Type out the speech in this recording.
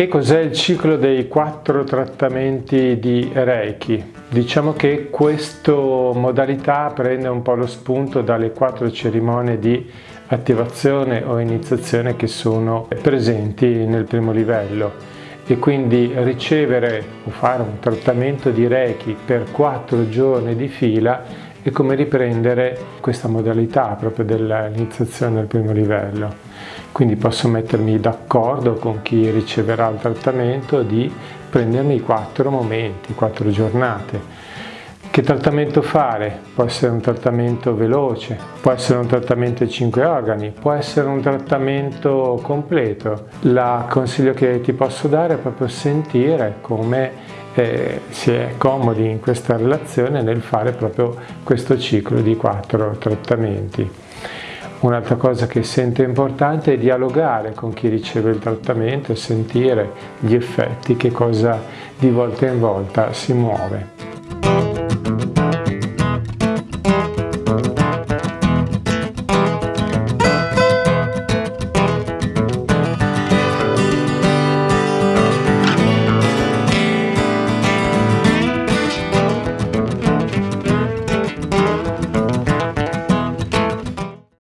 Che cos'è il ciclo dei quattro trattamenti di Reiki? Diciamo che questa modalità prende un po' lo spunto dalle quattro cerimonie di attivazione o iniziazione che sono presenti nel primo livello e quindi ricevere o fare un trattamento di Reiki per quattro giorni di fila è come riprendere questa modalità proprio dell'iniziazione al primo livello. Quindi posso mettermi d'accordo con chi riceverà il trattamento di prendermi i quattro momenti, quattro giornate. Che trattamento fare? Può essere un trattamento veloce, può essere un trattamento ai cinque organi, può essere un trattamento completo. Il consiglio che ti posso dare è proprio sentire come eh, si è comodi in questa relazione nel fare proprio questo ciclo di quattro trattamenti. Un'altra cosa che sento importante è dialogare con chi riceve il trattamento e sentire gli effetti, che cosa di volta in volta si muove.